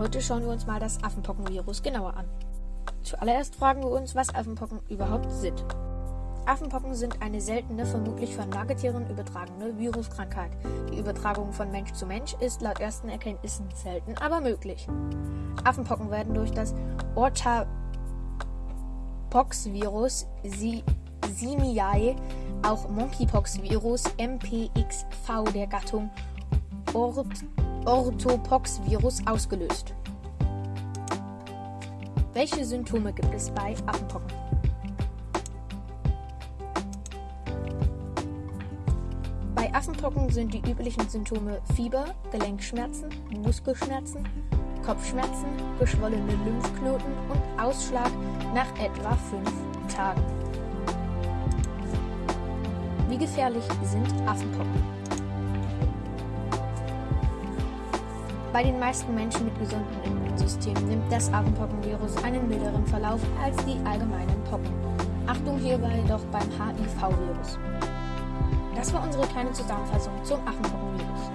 Heute schauen wir uns mal das Affenpockenvirus genauer an. Zuallererst fragen wir uns, was Affenpocken überhaupt sind. Affenpocken sind eine seltene, vermutlich von Nagetieren übertragene Viruskrankheit. Die Übertragung von Mensch zu Mensch ist laut ersten Erkenntnissen selten, aber möglich. Affenpocken werden durch das Orthapox-Virus Simiae, auch Monkeypox-Virus MPXV der Gattung Ort Orthopox-Virus ausgelöst. Welche Symptome gibt es bei Affenpocken? Bei Affenpocken sind die üblichen Symptome Fieber, Gelenkschmerzen, Muskelschmerzen, Kopfschmerzen, geschwollene Lymphknoten und Ausschlag nach etwa fünf Tagen. Wie gefährlich sind Affenpocken? Bei den meisten Menschen mit gesundem Immunsystem nimmt das Affenpockenvirus einen milderen Verlauf als die allgemeinen Pocken. Achtung hierbei doch beim HIV-Virus. Das war unsere kleine Zusammenfassung zum Affenpockenvirus.